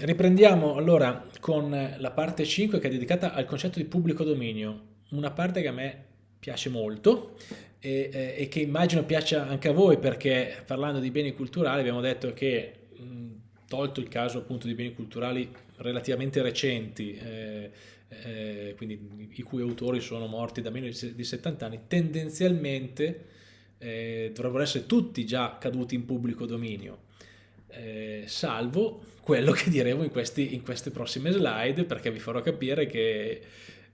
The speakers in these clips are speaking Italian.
riprendiamo allora con la parte 5 che è dedicata al concetto di pubblico dominio, una parte che a me piace molto e, eh, e che immagino piaccia anche a voi perché parlando di beni culturali abbiamo detto che tolto il caso appunto di beni culturali relativamente recenti, eh, eh, quindi i cui autori sono morti da meno di 70 anni, tendenzialmente eh, dovrebbero essere tutti già caduti in pubblico dominio, eh, salvo quello che diremo in, questi, in, queste prossime slide, perché vi farò capire che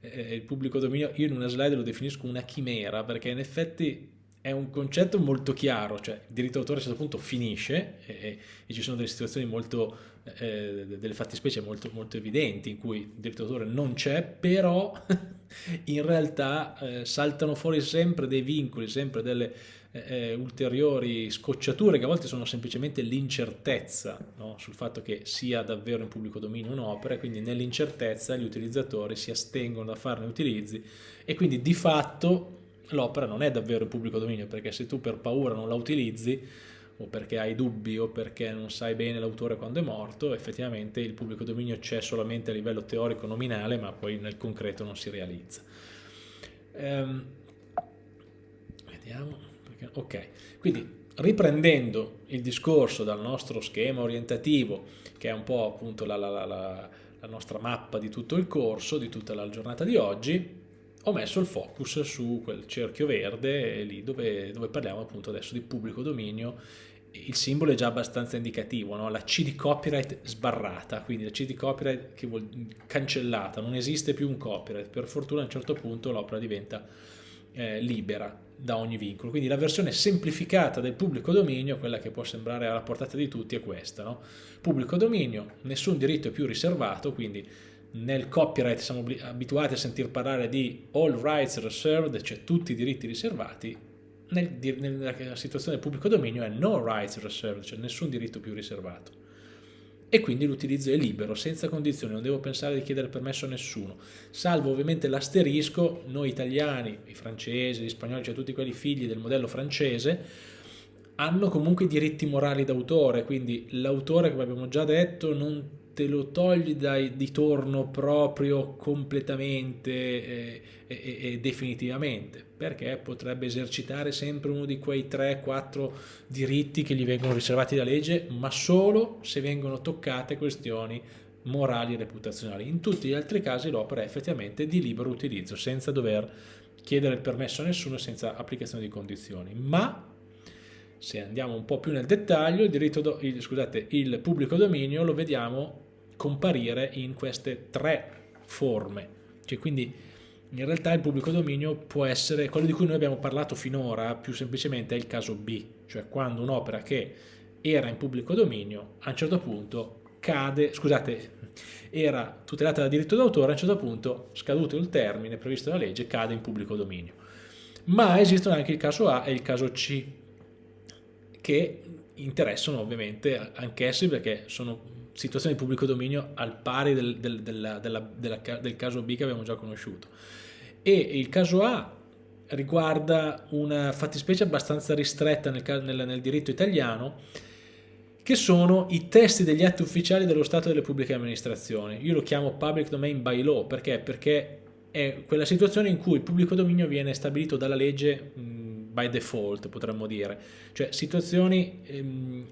eh, il pubblico dominio, io in una slide lo definisco una chimera, perché in effetti è un concetto molto chiaro, cioè il diritto d'autore a un certo punto finisce e, e ci sono delle situazioni molto, eh, delle fattispecie molto, molto evidenti in cui il diritto d'autore non c'è, però in realtà eh, saltano fuori sempre dei vincoli, sempre delle eh, eh, ulteriori scocciature che a volte sono semplicemente l'incertezza no? sul fatto che sia davvero in pubblico dominio un'opera e quindi nell'incertezza gli utilizzatori si astengono da farne utilizzi e quindi di fatto l'opera non è davvero in pubblico dominio perché se tu per paura non la utilizzi o perché hai dubbi o perché non sai bene l'autore quando è morto, effettivamente il pubblico dominio c'è solamente a livello teorico nominale ma poi nel concreto non si realizza. Ehm, vediamo, perché, ok, quindi riprendendo il discorso dal nostro schema orientativo che è un po' appunto la, la, la, la nostra mappa di tutto il corso, di tutta la giornata di oggi, ho messo il focus su quel cerchio verde lì dove, dove parliamo appunto adesso di pubblico dominio. Il simbolo è già abbastanza indicativo, no? la C di copyright sbarrata, quindi la C di copyright che vuol cancellata, non esiste più un copyright, per fortuna a un certo punto l'opera diventa eh, libera da ogni vincolo, quindi la versione semplificata del pubblico dominio, quella che può sembrare alla portata di tutti, è questa, no? pubblico dominio, nessun diritto è più riservato, quindi nel copyright siamo abituati a sentir parlare di all rights reserved, cioè tutti i diritti riservati, nel, nella situazione del pubblico dominio è no rights reserved, cioè nessun diritto più riservato. E quindi l'utilizzo è libero, senza condizioni, non devo pensare di chiedere permesso a nessuno, salvo ovviamente l'asterisco, noi italiani, i francesi, gli spagnoli, cioè tutti quelli figli del modello francese, hanno comunque i diritti morali d'autore, quindi l'autore, come abbiamo già detto, non te lo togli dai, di torno proprio completamente e, e, e, definitivamente, perché potrebbe esercitare sempre uno di quei 3-4 diritti che gli vengono riservati da legge, ma solo se vengono toccate questioni morali e reputazionali. In tutti gli altri casi l'opera è effettivamente di libero utilizzo, senza dover chiedere il permesso a nessuno, senza applicazione di condizioni. Ma se andiamo un po' più nel dettaglio, il, diritto il, scusate, il pubblico dominio lo vediamo comparire in queste tre forme. Cioè, quindi in realtà il pubblico dominio può essere, quello di cui noi abbiamo parlato finora, più semplicemente è il caso B, cioè quando un'opera che era in pubblico dominio a un certo punto cade, scusate, era tutelata da diritto d'autore, a un certo punto, scaduto il termine previsto dalla legge, cade in pubblico dominio. Ma esistono anche il caso A e il caso C, che interessano ovviamente anch'essi perché sono situazione di pubblico dominio al pari del, del, della, della, della, del caso B che abbiamo già conosciuto. E il caso A riguarda una fattispecie abbastanza ristretta nel, nel, nel diritto italiano, che sono i testi degli atti ufficiali dello Stato e delle pubbliche amministrazioni. Io lo chiamo public domain by law, perché? Perché è quella situazione in cui il pubblico dominio viene stabilito dalla legge by default potremmo dire, cioè situazioni, ehm,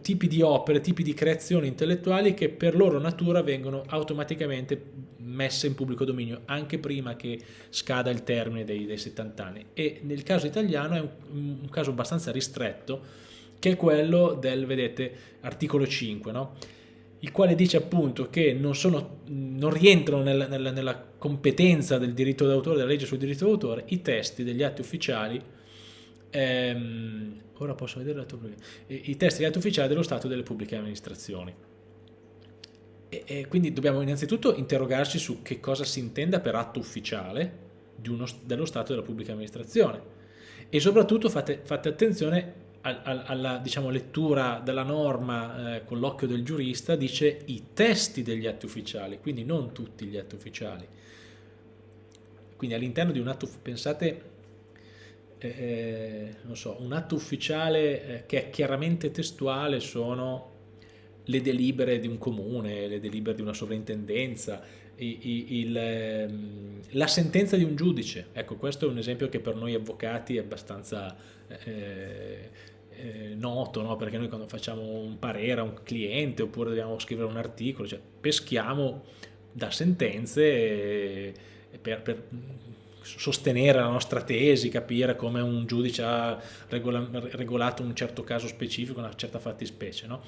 tipi di opere, tipi di creazioni intellettuali che per loro natura vengono automaticamente messe in pubblico dominio anche prima che scada il termine dei, dei 70 anni e nel caso italiano è un, un, caso abbastanza ristretto che è quello del, vedete, articolo 5, no? il quale dice appunto che non, sono, non rientrano nella, nella, nella competenza del diritto d'autore, della legge sul diritto d'autore, i testi degli atti ufficiali ehm, ora posso vedere i testi degli atti ufficiali dello Stato e delle pubbliche amministrazioni. E, e quindi dobbiamo innanzitutto interrogarci su che cosa si intenda per atto ufficiale uno, dello Stato e della pubblica amministrazione e soprattutto fate, fate attenzione alla, alla diciamo, lettura della norma eh, con l'occhio del giurista dice i testi degli atti ufficiali, quindi non tutti gli atti ufficiali. Quindi all'interno di un atto, pensate eh, eh, so, un atto ufficiale eh, che è chiaramente testuale sono le delibere di un comune, le delibere di una sovrintendenza, il, ehm, la sentenza di un giudice. Ecco, questo è un esempio che per noi avvocati è abbastanza eh, eh, noto, no? perché noi quando facciamo un parere a un cliente oppure dobbiamo scrivere un articolo, cioè peschiamo da sentenze per, per sostenere la nostra tesi, capire come un giudice ha regola, regolato un certo caso specifico, una certa fattispecie. No?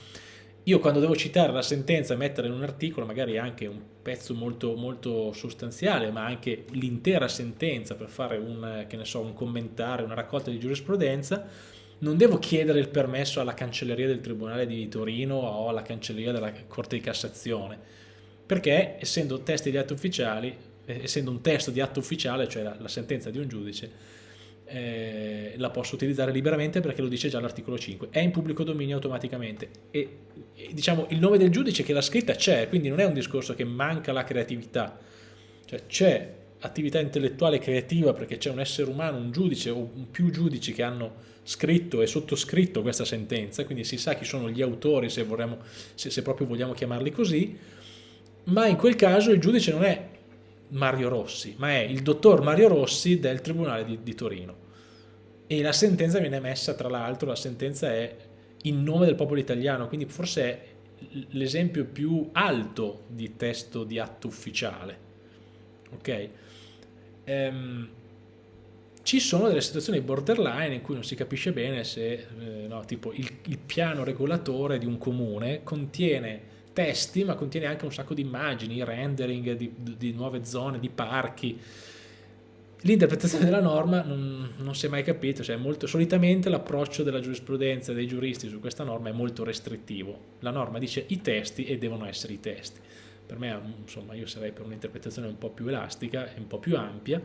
Io quando devo citare la sentenza e mettere in un articolo, magari anche un pezzo molto, molto sostanziale, ma anche l'intera sentenza per fare un, so, un commentario, una raccolta di giurisprudenza, non devo chiedere il permesso alla cancelleria del Tribunale di Torino o alla cancelleria della Corte di Cassazione, perché essendo testi di atti ufficiali, essendo un testo di atto ufficiale, cioè la, la sentenza di un giudice, eh, la posso utilizzare liberamente perché lo dice già l'articolo 5, è in pubblico dominio automaticamente. E, e diciamo il nome del giudice che l'ha scritta c'è, quindi non è un discorso che manca la creatività, cioè c'è attività intellettuale creativa perché c'è un essere umano, un giudice o più giudici che hanno scritto e sottoscritto questa sentenza, quindi si sa chi sono gli autori se, vorremmo, se, se proprio vogliamo chiamarli così, ma in quel caso il giudice non è Mario Rossi, ma è il dottor Mario Rossi del Tribunale di, di Torino e la sentenza viene emessa tra l'altro, la sentenza è in nome del popolo italiano, quindi forse è l'esempio più alto di testo di atto ufficiale. Ok? Ehm, ci sono delle situazioni borderline in cui non si capisce bene se eh, no, tipo il, il, piano regolatore di un comune contiene testi ma contiene anche un sacco di immagini, rendering di, di nuove zone, di parchi, L'interpretazione della norma non, non, si è mai capito, cioè molto, solitamente l'approccio della giurisprudenza e dei giuristi su questa norma è molto restrittivo. La norma dice i testi e devono essere i testi. Per me, insomma, io sarei per un'interpretazione un po' più elastica e un po' più ampia,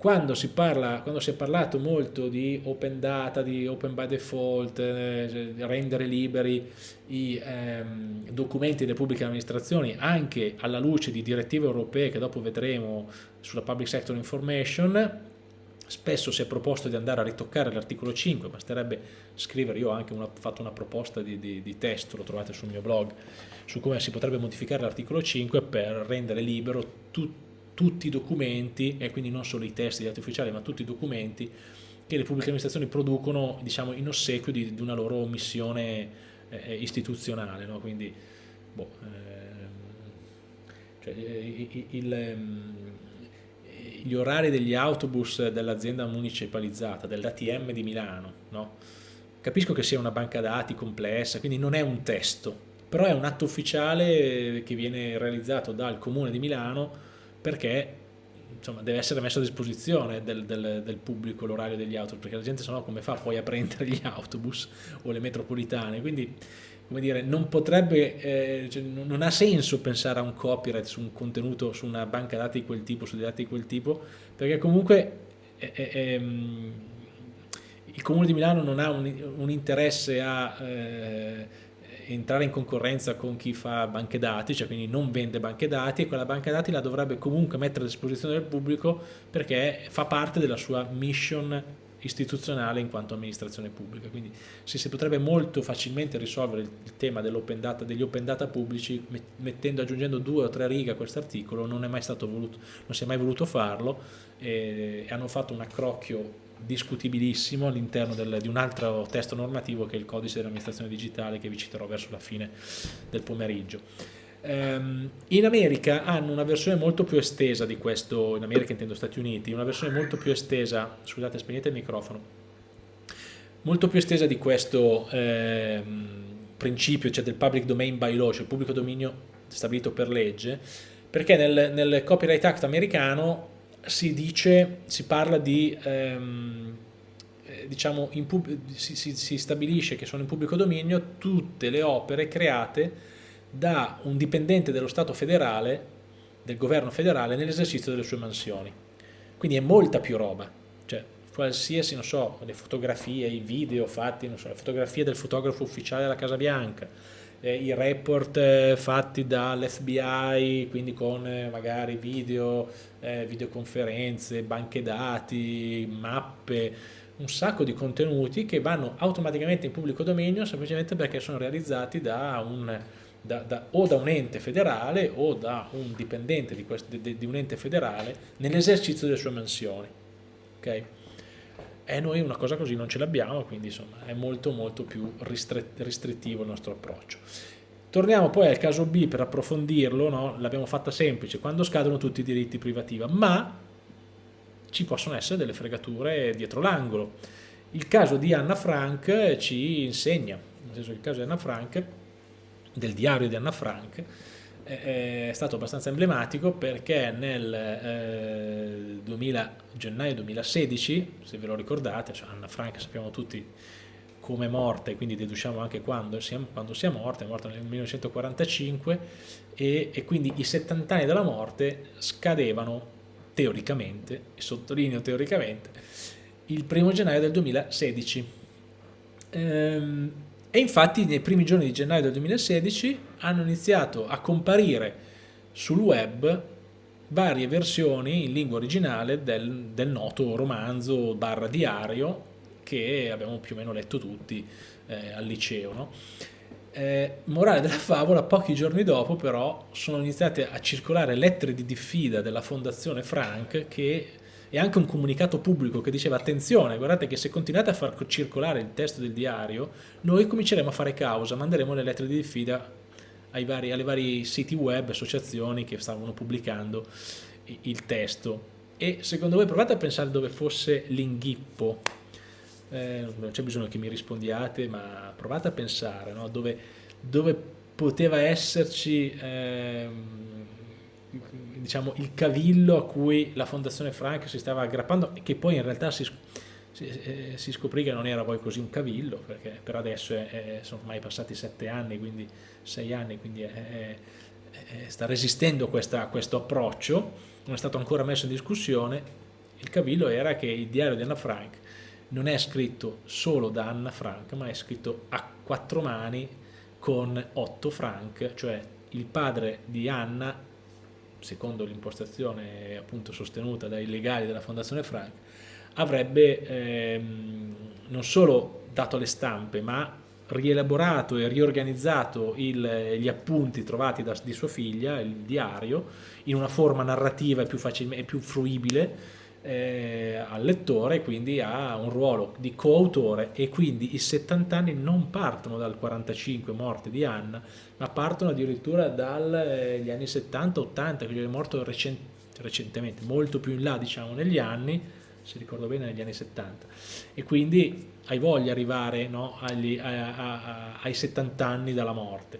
quando si, parla, quando si è parlato molto di open data, di open by default, eh, rendere liberi i ehm, documenti delle pubbliche amministrazioni anche alla luce di direttive europee che dopo vedremo sulla public sector information, spesso si è proposto di andare a ritoccare l'articolo 5, basterebbe scrivere, io ho anche una, fatto una proposta di, di, di testo, lo trovate sul mio blog, su come si potrebbe modificare l'articolo 5 per rendere libero tutto tutti i documenti, e quindi non solo i testi di atti ufficiali, ma tutti i documenti che le pubbliche amministrazioni producono diciamo, in ossequio di, di una loro missione eh, istituzionale. No? Quindi, boh, eh, cioè, il, il, ehm, gli orari degli autobus dell'azienda municipalizzata, dell'ATM di Milano, no? capisco che sia una banca dati complessa, quindi non è un testo, però è un atto ufficiale che viene realizzato dal Comune di Milano perché insomma, deve essere messo a disposizione del, del, del pubblico l'orario degli autobus, perché la gente se no come fa poi a prendere gli autobus o le metropolitane, quindi come dire, non potrebbe, eh, cioè, non ha senso pensare a un copyright su un contenuto, su una banca dati di quel tipo, su dei dati di quel tipo, perché comunque eh, eh, il Comune di Milano non ha un, un interesse a eh, entrare in concorrenza con chi fa banche dati, cioè quindi non vende banche dati e quella banca dati la dovrebbe comunque mettere a disposizione del pubblico perché fa parte della sua mission istituzionale in quanto amministrazione pubblica. Quindi si, si potrebbe molto facilmente risolvere il, tema dell'open data, degli open data pubblici mettendo, aggiungendo due o tre righe a questo articolo, non non si è mai voluto farlo e, e hanno fatto un accrocchio discutibilissimo all'interno di un altro testo normativo che è il codice dell'amministrazione digitale che vi citerò verso la fine del pomeriggio. Um, in America hanno una versione molto più estesa di questo, in America intendo Stati Uniti, una versione molto più estesa, scusate spegnete il microfono, molto più estesa di questo eh, principio, cioè del public domain by law, cioè il pubblico dominio stabilito per legge, perché nel, nel Copyright Act americano si dice, si parla di, ehm, eh, diciamo, si, si, si stabilisce che sono in pubblico dominio tutte le opere create da un dipendente dello Stato federale, del governo federale, nell'esercizio delle sue mansioni. Quindi è molta più roba, cioè qualsiasi, non so, le fotografie, i video fatti, non so, le fotografie del fotografo ufficiale della Casa Bianca, eh, i report eh, fatti dall'FBI, quindi con eh, magari video, eh, videoconferenze, banche dati, mappe, un sacco di contenuti che vanno automaticamente in pubblico dominio semplicemente perché sono realizzati da un, da, da, o da un ente federale o da un dipendente di, questo, di, di un ente federale nell'esercizio delle sue mansioni. Okay? E noi una cosa così non ce l'abbiamo, quindi insomma è molto molto più restrittivo il nostro approccio. Torniamo poi al caso B per approfondirlo, no? l'abbiamo fatta semplice, quando scadono tutti i diritti privativa, ma ci possono essere delle fregature dietro l'angolo. Il caso di Anna Frank ci insegna, nel senso il caso di Anna Frank, del diario di Anna Frank, è stato abbastanza emblematico perché nel eh, 2000, gennaio 2016, se ve lo ricordate, cioè Anna Frank sappiamo tutti come è morta e quindi deduciamo anche quando sia, quando sia morta, è morta nel 1945 e, e quindi i 70 anni della morte scadevano teoricamente, e sottolineo teoricamente, il primo gennaio del 2016. Ehm, e infatti nei primi giorni di gennaio del 2016 hanno iniziato a comparire sul web varie versioni in lingua originale del, del noto romanzo barra diario che abbiamo più o meno letto tutti eh, al liceo. No? Eh, morale della favola, pochi giorni dopo però sono iniziate a circolare lettere di diffida della fondazione Frank che e anche un comunicato pubblico che diceva attenzione, guardate che se continuate a far circolare il testo del diario, noi cominceremo a fare causa, manderemo le lettere di diffida vari, alle vari siti web, associazioni che stavano pubblicando il testo. E secondo voi provate a pensare dove fosse l'inghippo, eh, non c'è bisogno che mi rispondiate, ma provate a pensare no? dove, dove, poteva esserci... Ehm, diciamo, il cavillo a cui la Fondazione Frank si stava aggrappando e che poi in realtà si, si, eh, si, scoprì che non era poi così un cavillo, perché per adesso è, è, sono ormai passati sette anni, quindi sei anni, quindi è, sta resistendo questa, questo approccio, non è stato ancora messo in discussione. Il cavillo era che il diario di Anna Frank non è scritto solo da Anna Frank, ma è scritto a quattro mani con Otto Frank, cioè il padre di Anna secondo l'impostazione appunto sostenuta dai legali della Fondazione Frank, avrebbe ehm, non solo dato le stampe, ma rielaborato e riorganizzato il, gli appunti trovati da, di sua figlia, il diario, in una forma narrativa più, facile, più fruibile eh, al lettore, quindi ha un ruolo di coautore e quindi i 70 anni non partono dal 45 morte di Anna, ma partono addirittura dagli eh, anni 70-80, che è morto recent recentemente, molto più in là diciamo negli anni, se ricordo bene negli anni 70, e quindi hai voglia di arrivare no, agli, a, a, a, ai 70 anni dalla morte.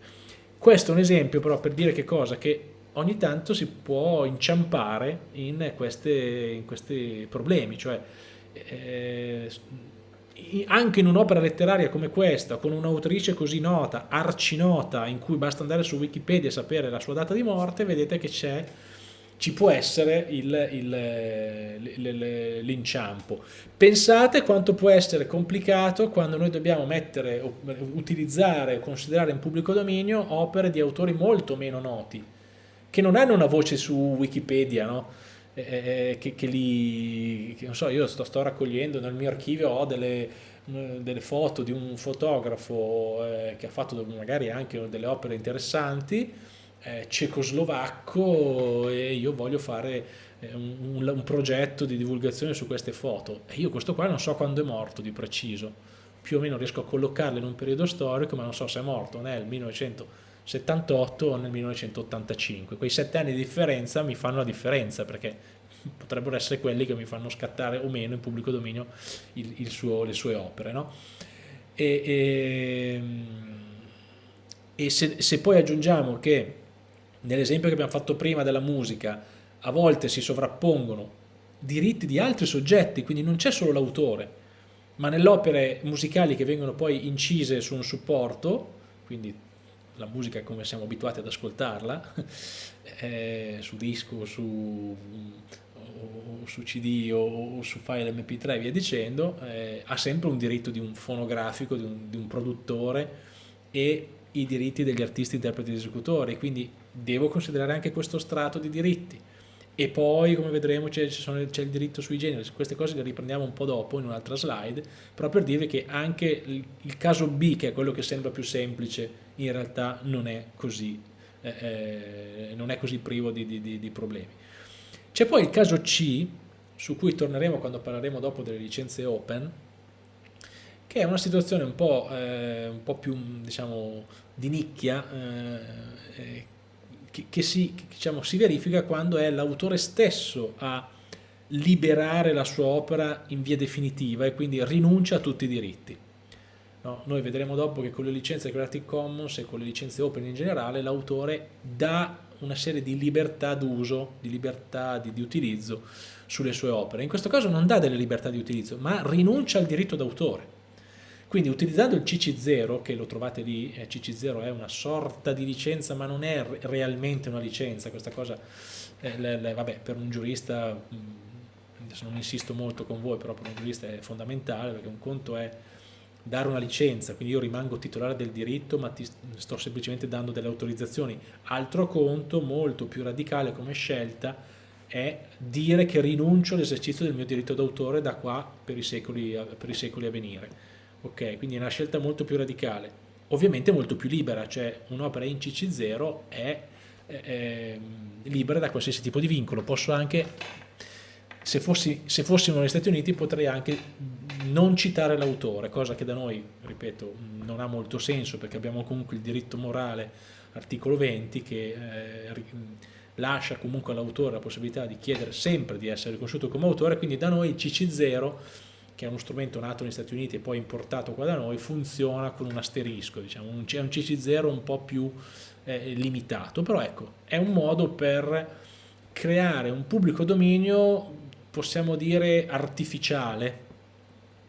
Questo è un esempio però per dire che cosa? Che ogni tanto si può inciampare in, queste, in questi problemi, cioè eh, anche in un'opera letteraria come questa, con un'autrice così nota, arcinota, in cui basta andare su Wikipedia e sapere la sua data di morte, vedete che c'è ci può essere l'inciampo. Pensate quanto può essere complicato quando noi dobbiamo mettere, utilizzare o considerare in pubblico dominio opere di autori molto meno noti che non hanno una voce su Wikipedia, no? eh, che, che, li, che, non so, io sto, sto, raccogliendo nel mio archivio ho delle, delle foto di un fotografo eh, che ha fatto magari anche delle opere interessanti, eh, cecoslovacco e io voglio fare eh, un, un, progetto di divulgazione su queste foto e io questo qua non so quando è morto di preciso, più o meno riesco a collocarlo in un periodo storico ma non so se è morto nel 1900 78 o nel 1985. Quei sette anni di differenza mi fanno la differenza perché potrebbero essere quelli che mi fanno scattare o meno in pubblico dominio il, il suo, le sue opere. No? E, e, e se, se poi aggiungiamo che nell'esempio che abbiamo fatto prima della musica a volte si sovrappongono diritti di altri soggetti, quindi non c'è solo l'autore, ma nelle opere musicali che vengono poi incise su un supporto, quindi la musica come siamo abituati ad ascoltarla, eh, su disco, su, o su CD o, o, su file mp3 e via dicendo, eh, ha sempre un diritto di un fonografico, di un, di un produttore e i diritti degli artisti, interpreti ed esecutori, quindi devo considerare anche questo strato di diritti e poi come vedremo c'è il diritto sui generi, queste cose le riprendiamo un po' dopo in un'altra slide, però per dirvi che anche il, il, caso B, che è quello che sembra più semplice, in realtà non è così, eh, eh, non è così privo di, di, di problemi. C'è poi il caso C, su cui torneremo quando parleremo dopo delle licenze open, che è una situazione un po', eh, un po più diciamo, di nicchia, eh, eh, che, si, diciamo, si, verifica quando è l'autore stesso a liberare la sua opera in via definitiva e quindi rinuncia a tutti i diritti. No? Noi vedremo dopo che con le licenze Creative Commons e con le licenze open in generale l'autore dà una serie di libertà d'uso, di libertà di, di, utilizzo sulle sue opere. In questo caso non dà delle libertà di utilizzo, ma rinuncia al diritto d'autore. Quindi utilizzando il CC0, che lo trovate lì, eh, CC0 è una sorta di licenza ma non è realmente una licenza, questa cosa, eh, le, le, vabbè, per un giurista, mm, adesso non insisto molto con voi, però per un giurista è fondamentale perché un conto è dare una licenza, quindi io rimango titolare del diritto ma ti sto semplicemente dando delle autorizzazioni. Altro conto, molto più radicale come scelta, è dire che rinuncio all'esercizio del mio diritto d'autore da qua per i secoli, per i secoli a venire ok? Quindi è una scelta molto più radicale, ovviamente molto più libera, cioè un'opera in CC0 è, è, è, libera da qualsiasi tipo di vincolo, posso anche, se, fossi, se fossimo negli Stati Uniti potrei anche non citare l'autore, cosa che da noi, ripeto, non ha molto senso perché abbiamo comunque il diritto morale, articolo 20, che eh, lascia comunque all'autore la possibilità di chiedere sempre di essere riconosciuto come autore, quindi da noi il CC0 che è uno strumento nato negli Stati Uniti e poi importato qua da noi, funziona con un asterisco, diciamo, è un CC0 un po' più eh, limitato, però ecco, è un modo per creare un pubblico dominio, possiamo dire artificiale,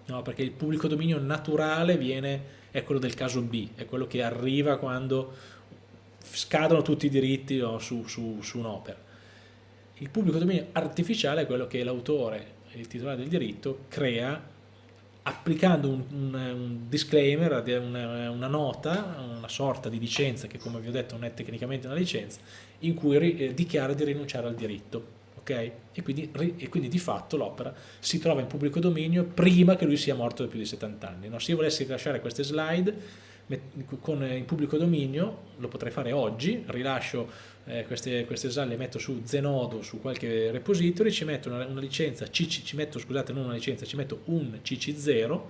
no? perché il pubblico dominio naturale viene, è quello del caso B, è quello che arriva quando scadono tutti i diritti no, su, su, su un'opera. Il pubblico dominio artificiale è quello che l'autore il titolare del diritto crea applicando un, un, un disclaimer, una, una, nota, una sorta di licenza che come vi ho detto non è tecnicamente una licenza, in cui eh, dichiara di rinunciare al diritto. Okay? E, quindi, e, quindi, di fatto l'opera si trova in pubblico dominio prima che lui sia morto da più di 70 anni. No? Se io volessi rilasciare queste slide con, in pubblico dominio, lo potrei fare oggi, rilascio eh, queste, queste SAL le metto su Zenodo, su qualche repository, ci metto una, una licenza, CC, ci metto, scusate, non una licenza, ci metto un CC0,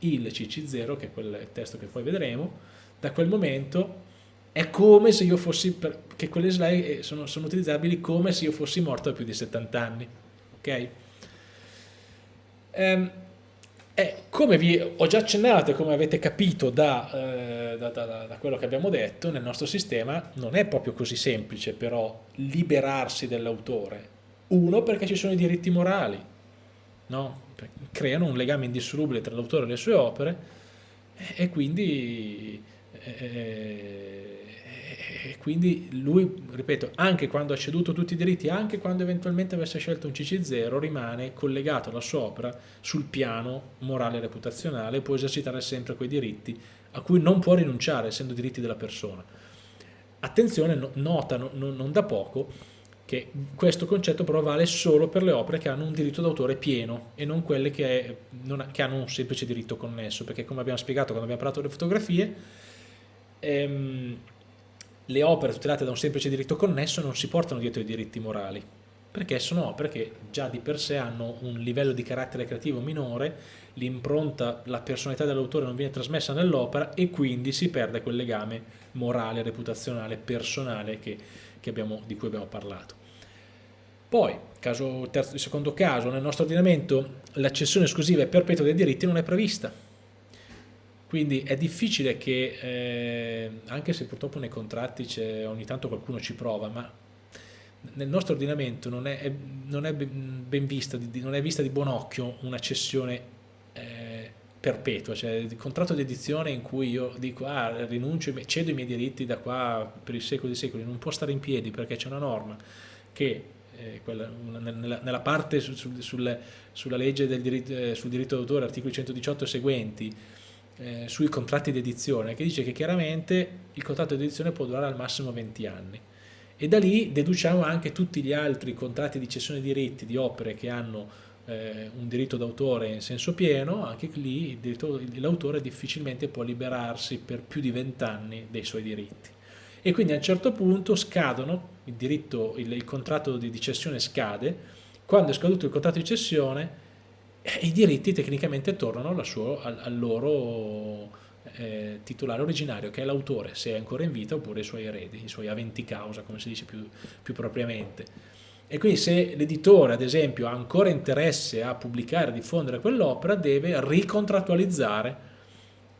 il CC0, che è quel testo che poi vedremo, da quel momento è come se io fossi, per, che quelle slide eh, sono, sono utilizzabili come se io fossi morto da più di 70 anni, ok? Um, eh, come vi ho già accennato e come avete capito da, eh, da, da, da, quello che abbiamo detto, nel nostro sistema non è proprio così semplice però liberarsi dell'autore. Uno, perché ci sono i diritti morali, no? creano un legame indissolubile tra l'autore e le sue opere e quindi... Eh, e quindi lui, ripeto, anche quando ha ceduto tutti i diritti, anche quando eventualmente avesse scelto un CC0, rimane collegato alla sua opera sul piano morale e reputazionale, può esercitare sempre quei diritti a cui non può rinunciare, essendo diritti della persona. Attenzione, nota non da poco che questo concetto però vale solo per le opere che hanno un diritto d'autore pieno e non quelle che, non che, hanno un semplice diritto connesso, perché come abbiamo spiegato quando abbiamo parlato delle fotografie, ehm, le opere tutelate da un semplice diritto connesso non si portano dietro i diritti morali, perché sono opere che già di per sé hanno un livello di carattere creativo minore, l'impronta, la personalità dell'autore non viene trasmessa nell'opera e quindi si perde quel legame morale, reputazionale, personale che, che abbiamo, di cui abbiamo parlato. Poi, caso, terzo, secondo caso, nel nostro ordinamento l'accessione esclusiva e perpetua dei diritti non è prevista, quindi è difficile che, eh, anche se purtroppo nei contratti ogni tanto qualcuno ci prova, ma nel nostro ordinamento non è, non è ben vista, non è vista di buon occhio una cessione eh, perpetua, cioè il contratto di edizione in cui io dico ah, rinuncio, cedo i miei diritti da qua per i secoli dei secoli, non può stare in piedi perché c'è una norma che eh, quella, nella, nella, parte su, su, sul, sulla legge del diritto, eh, sul diritto d'autore, articoli 118 e seguenti, eh, sui contratti di edizione che dice che chiaramente il contratto di edizione può durare al massimo 20 anni e da lì deduciamo anche tutti gli altri contratti di cessione di diritti di opere che hanno eh, un diritto d'autore in senso pieno, anche lì l'autore difficilmente può liberarsi per più di vent'anni dei suoi diritti. E quindi a un certo punto scadono, il, diritto, il, il contratto di, di cessione scade, quando è scaduto il contratto di cessione eh, i diritti tecnicamente tornano suo, al, al, loro eh, titolare originario, che è l'autore, se è ancora in vita, oppure i suoi eredi, i suoi aventi causa, come si dice più, più propriamente. E quindi se l'editore, ad esempio, ha ancora interesse a pubblicare, a diffondere quell'opera, deve ricontrattualizzare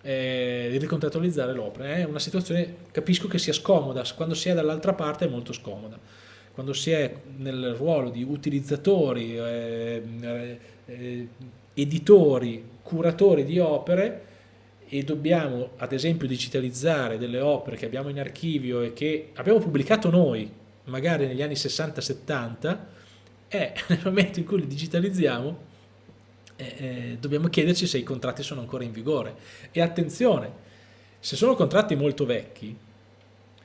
eh, ricontrattualizzare l'opera. È una situazione, capisco che sia scomoda, quando si è dall'altra parte è molto scomoda. Quando si è nel ruolo di utilizzatori, eh, eh, editori, curatori di opere, e dobbiamo ad esempio digitalizzare delle opere che abbiamo in archivio e che abbiamo pubblicato noi, magari negli anni 60-70, e nel momento in cui li digitalizziamo eh, eh, dobbiamo chiederci se i contratti sono ancora in vigore. E attenzione, se sono contratti molto vecchi,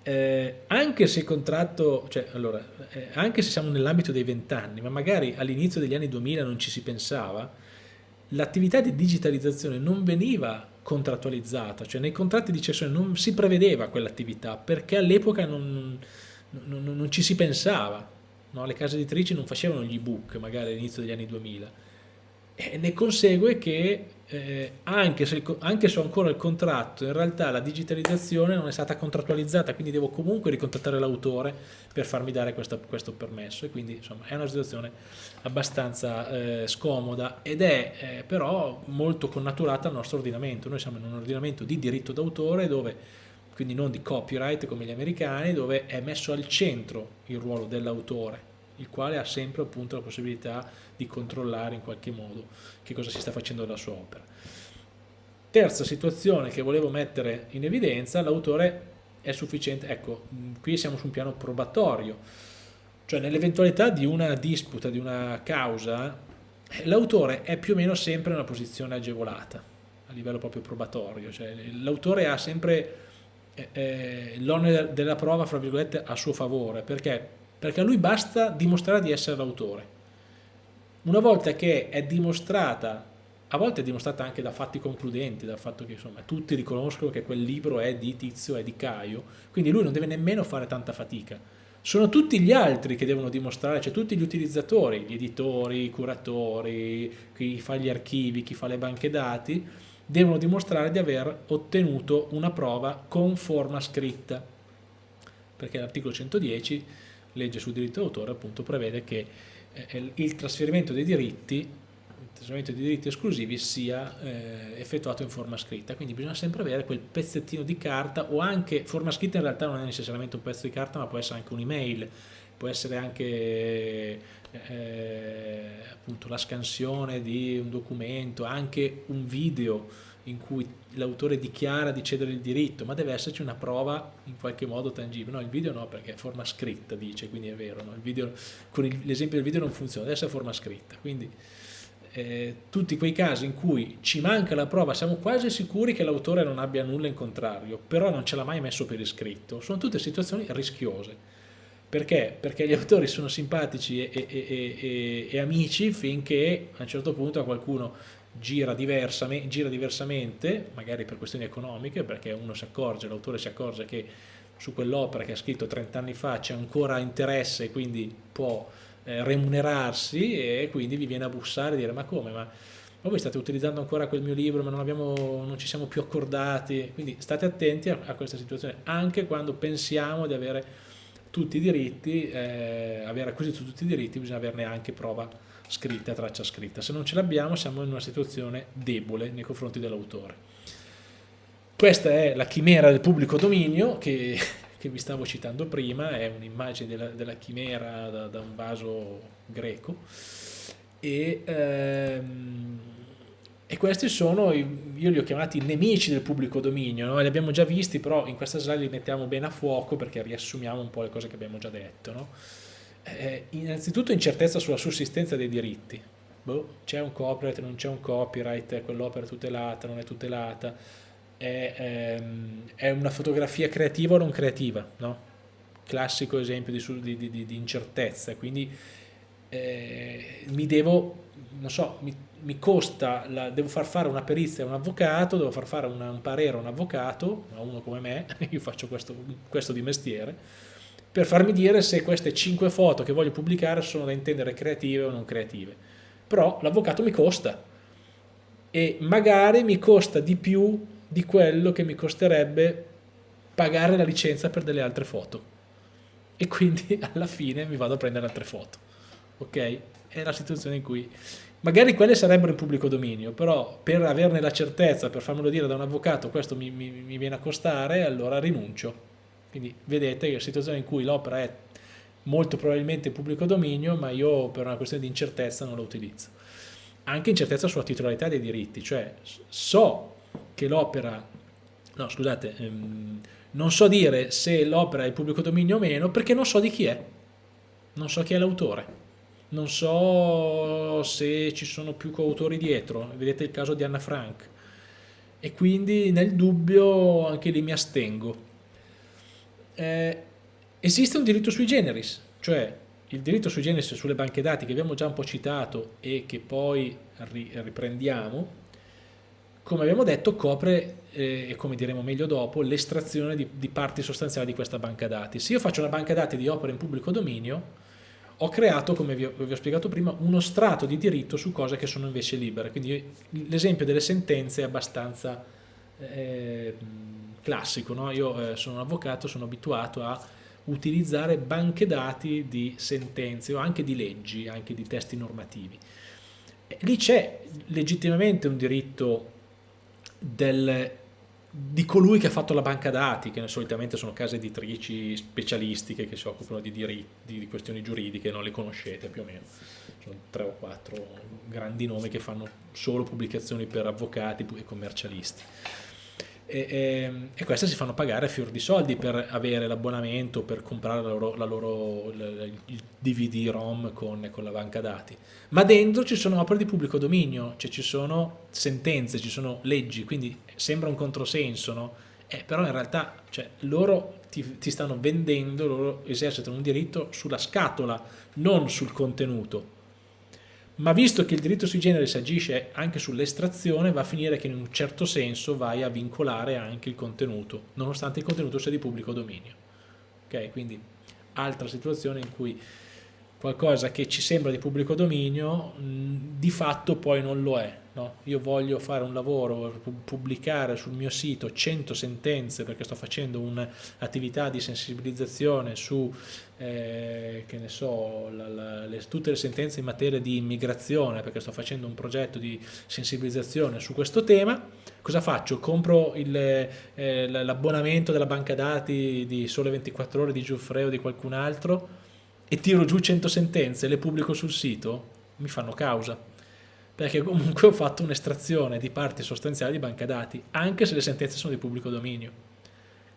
eh, anche se il contratto, cioè, allora, eh, anche se siamo nell'ambito dei vent'anni, ma magari all'inizio degli anni 2000 non ci si pensava, l'attività di digitalizzazione non veniva contrattualizzata, cioè nei contratti di cessione non si prevedeva quell'attività perché all'epoca non, non, non, ci si pensava, no? le case editrici non facevano gli ebook magari all'inizio degli anni 2000 e ne consegue che eh, anche, se, anche se ho ancora il contratto, in realtà la digitalizzazione non è stata contrattualizzata, quindi devo comunque ricontattare l'autore per farmi dare questa, questo permesso e quindi insomma è una situazione abbastanza eh, scomoda ed è eh, però molto connaturata al nostro ordinamento. Noi siamo in un ordinamento di diritto d'autore dove quindi non di copyright come gli americani, dove è messo al centro il ruolo dell'autore, il quale ha sempre appunto la possibilità di controllare in qualche modo che cosa si sta facendo della sua opera. Terza situazione che volevo mettere in evidenza, l'autore è sufficiente, ecco, qui siamo su un piano probatorio, cioè nell'eventualità di una disputa, di una causa, l'autore è più o meno sempre in una posizione agevolata a livello proprio probatorio, cioè l'autore ha sempre eh, eh l'onere della prova, fra virgolette, a suo favore, perché? Perché a lui basta dimostrare di essere l'autore una volta che è dimostrata, a volte è dimostrata anche da fatti concludenti, dal fatto che insomma tutti riconoscono che quel libro è di Tizio, è di Caio, quindi lui non deve nemmeno fare tanta fatica. Sono tutti gli altri che devono dimostrare, cioè tutti gli utilizzatori, gli editori, i curatori, chi fa gli archivi, chi fa le banche dati, devono dimostrare di aver ottenuto una prova con forma scritta, perché l'articolo 110, legge sul diritto d'autore, appunto prevede che eh, il trasferimento dei diritti, il trasferimento dei diritti esclusivi sia eh, effettuato in forma scritta, quindi bisogna sempre avere quel pezzettino di carta o anche, forma scritta in realtà non è necessariamente un pezzo di carta ma può essere anche un'email, può essere anche eh, appunto la scansione di un documento, anche un video in cui l'autore dichiara di cedere il diritto, ma deve esserci una prova in qualche modo tangibile. No, il video no, perché è forma scritta, dice, quindi è vero. No? Video, con l'esempio del video non funziona, deve essere forma scritta. Quindi eh, tutti quei casi in cui ci manca la prova, siamo quasi sicuri che l'autore non abbia nulla in contrario, però non ce l'ha mai messo per iscritto, sono tutte situazioni rischiose. Perché? Perché gli autori sono simpatici e, e, e, e amici finché a un certo punto a qualcuno gira, diversamente, gira diversamente, magari per questioni economiche, perché uno si accorge, l'autore si accorge che su quell'opera che ha scritto 30 anni fa c'è ancora interesse e quindi può eh, remunerarsi e quindi vi viene a bussare e dire ma come? Ma, ma voi state utilizzando ancora quel mio libro ma non, abbiamo, non ci siamo più accordati, quindi state attenti a, a, questa situazione anche quando pensiamo di avere tutti i diritti, eh, aver acquisito tutti i diritti bisogna averne anche prova scritta, traccia scritta. Se non ce l'abbiamo siamo in una situazione debole nei confronti dell'autore. Questa è la chimera del pubblico dominio che, che vi stavo citando prima, è un'immagine della, della, chimera da, da, un vaso greco e, ehm, e questi sono, io li ho chiamati nemici del pubblico dominio, no? li abbiamo già visti però in questa slide li mettiamo bene a fuoco perché riassumiamo un po' le cose che abbiamo già detto. No? Eh, innanzitutto incertezza sulla sussistenza dei diritti. Boh, c'è un copyright, non c'è un copyright, quell'opera è tutelata, non è tutelata, è, ehm, è, una fotografia creativa o non creativa, no? classico esempio di, di, di, di incertezza, quindi eh, mi devo, non so, mi, mi costa, la, devo far fare una perizia a un avvocato, devo far fare una, un parere a un avvocato, a uno come me, io faccio questo, questo di mestiere, per farmi dire se queste 5 foto che voglio pubblicare sono da intendere creative o non creative. Però l'avvocato mi costa e magari mi costa di più di quello che mi costerebbe pagare la licenza per delle altre foto e quindi alla fine mi vado a prendere altre foto ok? È la situazione in cui magari quelle sarebbero in pubblico dominio, però per averne la certezza, per farmelo dire da un avvocato, questo mi, mi, mi viene a costare, allora rinuncio. Quindi vedete che una situazione in cui l'opera è molto probabilmente pubblico dominio, ma io per una questione di incertezza non la utilizzo. Anche incertezza sulla titolarità dei diritti, cioè so che l'opera, no scusate, ehm, non so dire se l'opera è pubblico dominio o meno perché non so di chi è, non so chi è l'autore non so se ci sono più coautori dietro, vedete il caso di Anna Frank, e quindi nel dubbio anche lì mi astengo. Eh, esiste un diritto sui generis, cioè il diritto sui generis sulle banche dati che abbiamo già un po' citato e che poi riprendiamo, come abbiamo detto copre, eh, e come diremo meglio dopo, l'estrazione di, di parti sostanziali di questa banca dati. Se io faccio una banca dati di opere in pubblico dominio, ho creato, come vi ho, vi ho, spiegato prima, uno strato di diritto su cose che sono invece libere. Quindi l'esempio delle sentenze è abbastanza eh, classico. No? Io eh, sono un avvocato, sono abituato a utilizzare banche dati di sentenze o anche di leggi, anche di testi normativi. Lì c'è legittimamente un diritto del di colui che ha fatto la banca dati, che solitamente sono case editrici specialistiche che si occupano di, diritti, di questioni giuridiche, non le conoscete più o meno, sono tre o quattro grandi nomi che fanno solo pubblicazioni per avvocati e commercialisti e, e, e, queste si fanno pagare fior di soldi per avere l'abbonamento, per comprare la loro, la loro, il DVD-ROM con, con, la banca dati. Ma dentro ci sono opere di pubblico dominio, cioè ci sono sentenze, ci sono leggi, quindi sembra un controsenso, no? Eh, però in realtà cioè, loro ti, ti stanno vendendo, loro esercitano un diritto sulla scatola, non sul contenuto ma visto che il diritto sui generis agisce anche sull'estrazione va a finire che in un certo senso vai a vincolare anche il contenuto nonostante il contenuto sia di pubblico dominio. Ok quindi altra situazione in cui qualcosa che ci sembra di pubblico dominio di fatto poi non lo è no? io voglio fare un lavoro pubblicare sul mio sito 100 sentenze perché sto facendo un'attività di sensibilizzazione su eh, che ne so, la, la, le, tutte le sentenze in materia di immigrazione, perché sto facendo un progetto di sensibilizzazione su questo tema, cosa faccio? Compro eh, l'abbonamento della banca dati di Sole 24 Ore di Giuffre o di qualcun altro e tiro giù 100 sentenze e le pubblico sul sito? Mi fanno causa perché comunque ho fatto un'estrazione di parti sostanziali di banca dati, anche se le sentenze sono di pubblico dominio.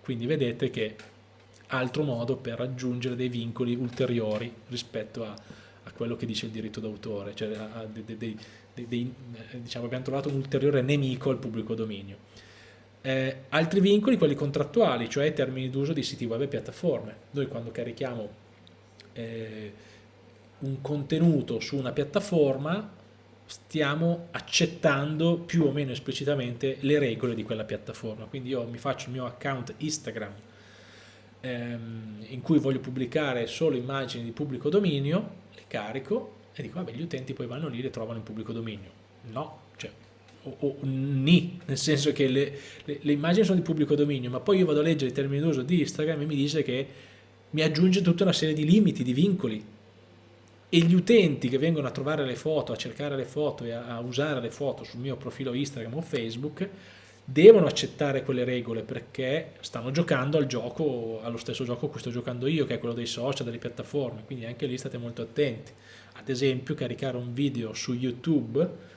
Quindi vedete che altro modo per raggiungere dei vincoli ulteriori rispetto a, a quello che dice il diritto d'autore, cioè a, a dei, dei, dei, eh, diciamo, abbiamo trovato un ulteriore nemico al pubblico dominio. Eh, altri vincoli, quelli contrattuali, cioè termini d'uso di siti web e piattaforme. Noi quando carichiamo eh, un contenuto su una piattaforma stiamo accettando più o meno esplicitamente le regole di quella piattaforma. Quindi io mi faccio il mio account Instagram ehm, in cui voglio pubblicare solo immagini di pubblico dominio, le carico e dico vabbè gli utenti poi vanno lì e le trovano in pubblico dominio. No, cioè o, o ni, nel senso che le, le, le, immagini sono di pubblico dominio, ma poi io vado a leggere i termini d'uso di Instagram e mi dice che mi aggiunge tutta una serie di limiti, di vincoli e gli utenti che vengono a trovare le foto, a cercare le foto e a, usare le foto sul mio profilo Instagram o Facebook devono accettare quelle regole perché stanno giocando al gioco, allo stesso gioco cui sto giocando io, che è quello dei social, delle piattaforme, quindi anche lì state molto attenti. Ad esempio caricare un video su YouTube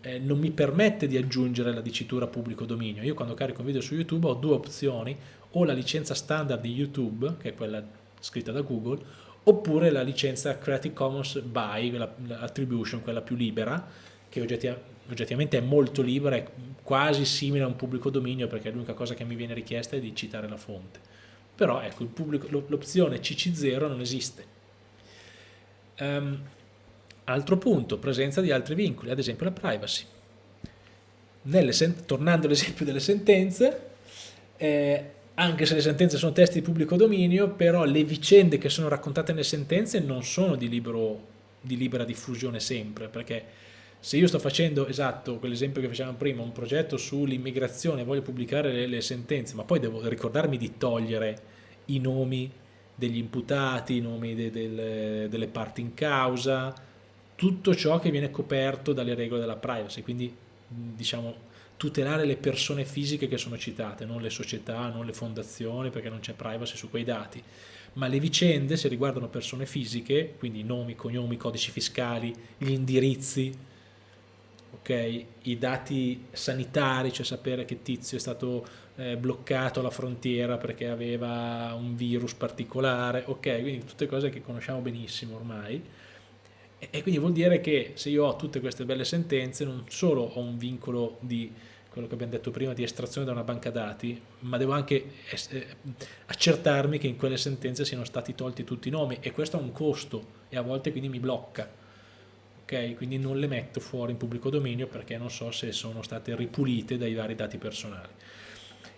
eh, non mi permette di aggiungere la dicitura pubblico dominio. Io quando carico un video su YouTube ho due opzioni, o la licenza standard di YouTube, che è quella scritta da Google, oppure la licenza Creative Commons by, l'attribution, quella più libera, che oggettivamente è molto libera, è quasi simile a un pubblico dominio perché l'unica cosa che mi viene richiesta è di citare la fonte. però ecco, l'opzione CC0 non esiste. Um, altro punto, presenza di altri vincoli, ad esempio la privacy. tornando all'esempio delle sentenze, eh, anche se le sentenze sono testi di pubblico dominio, però le vicende che sono raccontate nelle sentenze non sono di, libero, di libera diffusione sempre, perché se io sto facendo, esatto, quell'esempio che facevamo prima, un progetto sull'immigrazione, voglio pubblicare le, le, sentenze, ma poi devo ricordarmi di togliere i nomi degli imputati, i nomi de, de, delle parti in causa, tutto ciò che viene coperto dalle regole della privacy, quindi diciamo tutelare le persone fisiche che sono citate, non le società, non le fondazioni, perché non c'è privacy su quei dati. Ma le vicende, se riguardano persone fisiche, quindi nomi, cognomi, codici fiscali, gli indirizzi, okay, i dati sanitari, cioè sapere che tizio è stato eh, bloccato alla frontiera perché aveva un virus particolare, ok, quindi tutte cose che conosciamo benissimo ormai, e quindi vuol dire che se io ho tutte queste belle sentenze non solo ho un vincolo di quello che abbiamo detto prima di estrazione da una banca dati, ma devo anche eh, accertarmi che in quelle sentenze siano stati tolti tutti i nomi e questo ha un costo e a volte quindi mi blocca. ok? Quindi non le metto fuori in pubblico dominio perché non so se sono state ripulite dai vari dati personali.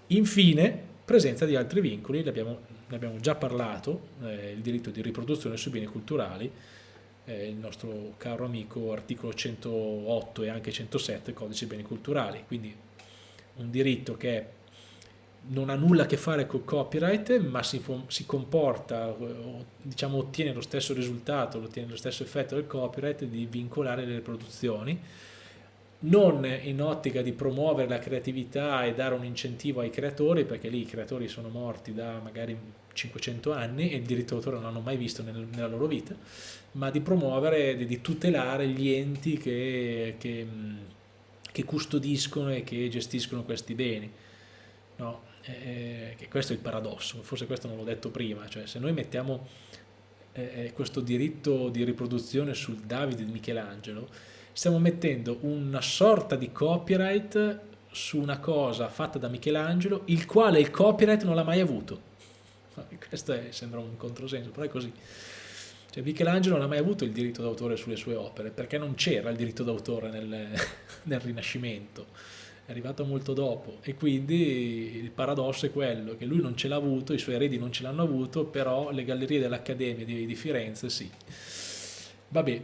Infine, presenza di altri vincoli, ne abbiamo, ne abbiamo già parlato, eh, il diritto di riproduzione sui beni culturali, eh, il nostro caro amico articolo 108 e anche 107 codice beni culturali, quindi un diritto che non ha nulla a che fare col copyright ma si, si comporta, diciamo ottiene lo stesso risultato, ottiene lo stesso effetto del copyright di vincolare le riproduzioni non in ottica di promuovere la creatività e dare un incentivo ai creatori, perché lì i creatori sono morti da magari 500 anni e il diritto d'autore non hanno mai visto nel, nella loro vita, ma di promuovere, di, di tutelare gli enti che, che, che, custodiscono e che gestiscono questi beni. No? Eh, questo è il paradosso, forse questo non l'ho detto prima, cioè se noi mettiamo eh, questo diritto di riproduzione sul Davide di Michelangelo, stiamo mettendo una sorta di copyright su una cosa fatta da Michelangelo, il quale il copyright non l'ha mai avuto. Questo è, sembra un controsenso, però è così. Cioè, Michelangelo non ha mai avuto il diritto d'autore sulle sue opere, perché non c'era il diritto d'autore nel, nel Rinascimento, è arrivato molto dopo e quindi il paradosso è quello, che lui non ce l'ha avuto, i suoi eredi non ce l'hanno avuto, però le gallerie dell'Accademia di, di Firenze sì. Vabbè,